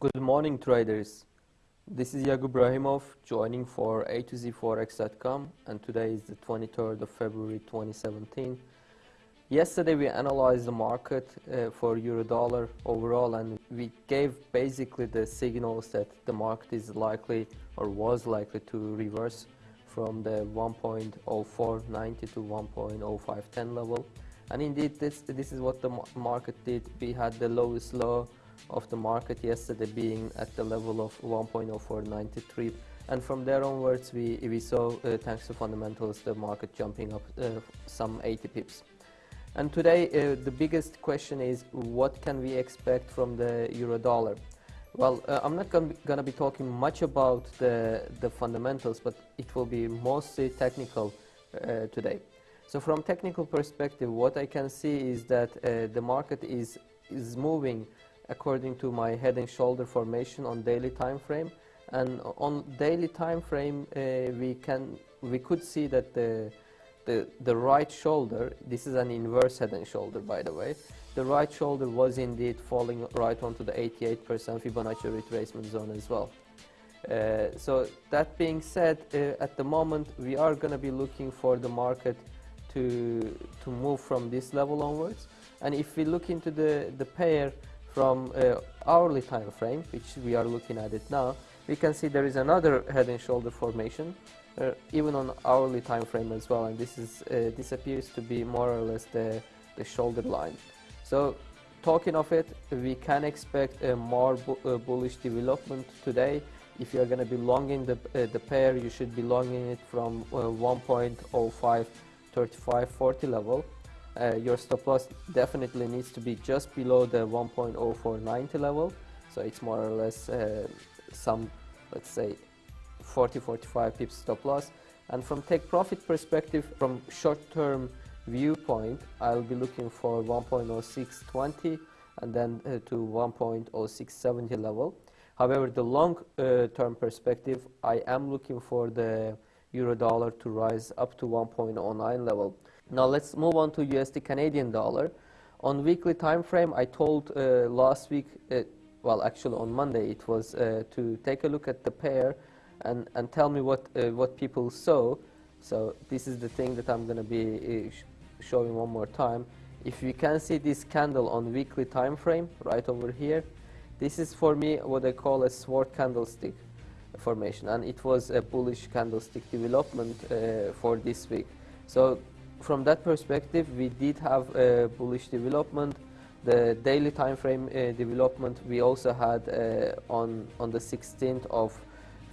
Good morning, traders. This is Yakub Brahimov joining for A to Z Forex.com, and today is the 23rd of February 2017. Yesterday we analyzed the market uh, for euro dollar overall, and we gave basically the signals that the market is likely or was likely to reverse from the 1.0490 to 1.0510 level. And indeed, this this is what the market did. We had the lowest low of the market yesterday being at the level of 1.0493 and from there onwards we, we saw uh, thanks to fundamentals the market jumping up uh, some 80 pips. And today uh, the biggest question is what can we expect from the euro dollar? Well uh, I'm not going to be talking much about the, the fundamentals but it will be mostly technical uh, today. So from technical perspective what I can see is that uh, the market is is moving according to my head and shoulder formation on daily time frame. And on daily time frame uh, we can we could see that the, the the right shoulder this is an inverse head and shoulder by the way. The right shoulder was indeed falling right onto the 88% Fibonacci retracement zone as well. Uh, so that being said uh, at the moment we are going to be looking for the market to to move from this level onwards. And if we look into the the pair from uh, hourly time frame, which we are looking at it now, we can see there is another head and shoulder formation, uh, even on hourly time frame as well, and this is uh, this appears to be more or less the the shoulder line. So, talking of it, we can expect a more bu uh, bullish development today. If you are going to be longing the uh, the pair, you should be longing it from uh, 1.05 3540 level uh, your stop loss definitely needs to be just below the 1.0490 level. So it's more or less uh, some let's say 40 45 pips stop loss. And from take profit perspective from short-term viewpoint I'll be looking for 1.0620 and then uh, to 1.0670 level. However the long uh, term perspective I am looking for the euro dollar to rise up to 1.09 level now let's move on to USD Canadian dollar. On weekly time frame, I told uh, last week, uh, well actually on Monday, it was uh, to take a look at the pair and, and tell me what, uh, what people saw. So this is the thing that I'm going to be uh, sh showing one more time. If you can see this candle on weekly time frame right over here, this is for me what I call a sword candlestick formation and it was a bullish candlestick development uh, for this week. So from that perspective, we did have a bullish development. The daily time frame uh, development we also had uh, on on the 16th of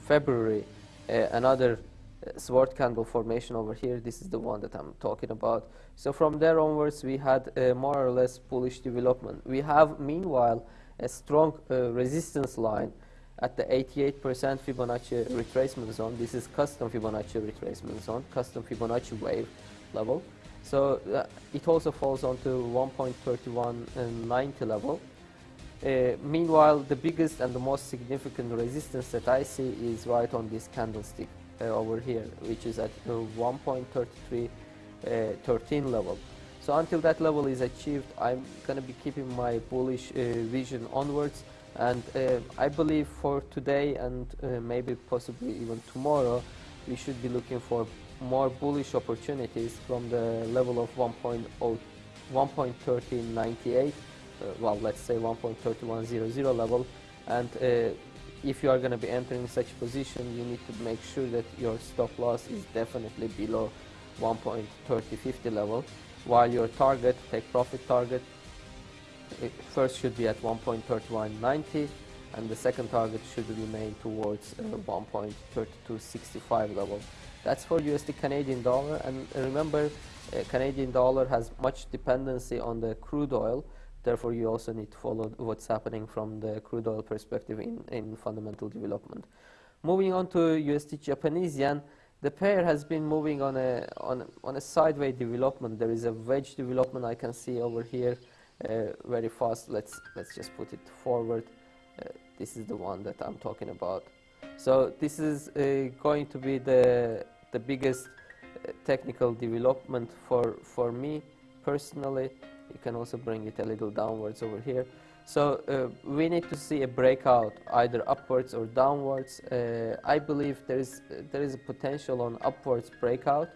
February, uh, another uh, sword candle formation over here. This is the one that I'm talking about. So from there onwards, we had a more or less bullish development. We have meanwhile a strong uh, resistance line at the 88% Fibonacci retracement zone. This is custom Fibonacci retracement zone, custom Fibonacci wave level. So uh, it also falls onto 1.3190 level. Uh, meanwhile, the biggest and the most significant resistance that I see is right on this candlestick uh, over here, which is at 1.3313 uh, level. So until that level is achieved, I'm going to be keeping my bullish uh, vision onwards. And uh, I believe for today and maybe possibly even tomorrow, we should be looking for more bullish opportunities from the level of 1.1398 uh, well let's say 1.3100 level. And uh, if you are going to be entering such position you need to make sure that your stop loss is definitely below 1.3050 level. While your target take profit target first should be at 1.3190 and the second target should remain towards uh, 1.3265 level that's for USD Canadian dollar. And remember, uh, Canadian dollar has much dependency on the crude oil. Therefore, you also need to follow what's happening from the crude oil perspective in, in fundamental development. Moving on to USD Japanese yen, the pair has been moving on a, on, on a sideways development. There is a wedge development I can see over here very fast. Let's, let's just put it forward. Uh, this is the one that I'm talking about. So this is uh, going to be the the biggest uh, technical development for for me personally. You can also bring it a little downwards over here. So uh, we need to see a breakout either upwards or downwards. Uh, I believe there is there is a potential on upwards breakout.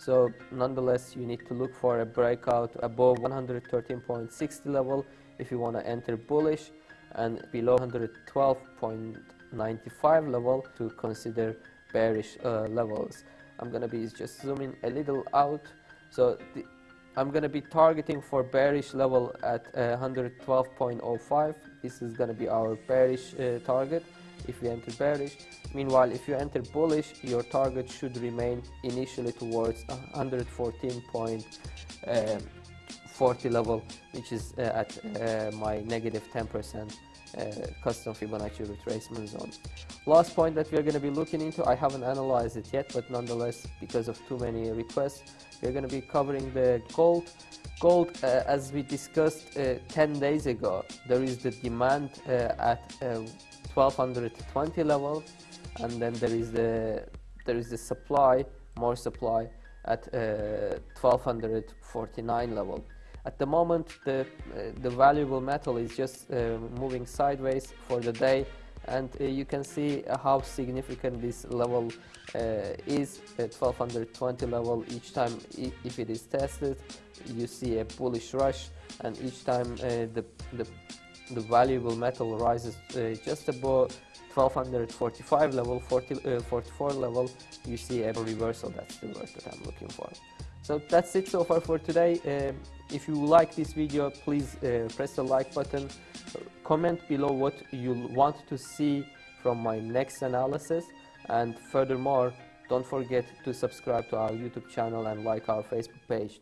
So nonetheless, you need to look for a breakout above 113.60 level if you want to enter bullish and below 112.95 level to consider bearish uh, levels. I'm going to be just zooming a little out. So the, I'm going to be targeting for bearish level at uh, 112.05. This is going to be our bearish uh, target if you enter bearish. Meanwhile, if you enter bullish, your target should remain initially towards 114.40 uh, level, which is uh, at uh, my negative 10% uh, custom Fibonacci retracement zone. Last point that we're going to be looking into, I haven't analyzed it yet, but nonetheless, because of too many requests, we're going to be covering the gold. Gold, uh, as we discussed uh, 10 days ago, there is the demand uh, at 1220 uh, level, and then there is the there is the supply, more supply at 1249 uh, level. At the moment, the, uh, the valuable metal is just uh, moving sideways for the day and uh, you can see how significant this level uh, is at 1220 level each time if it is tested you see a bullish rush and each time uh, the, the, the valuable metal rises uh, just above 1245 level 40, 44 level you see a reversal that's the word that I'm looking for so that's it so far for today. Uh, if you like this video, please uh, press the like button. Comment below what you want to see from my next analysis. And furthermore, don't forget to subscribe to our YouTube channel and like our Facebook page.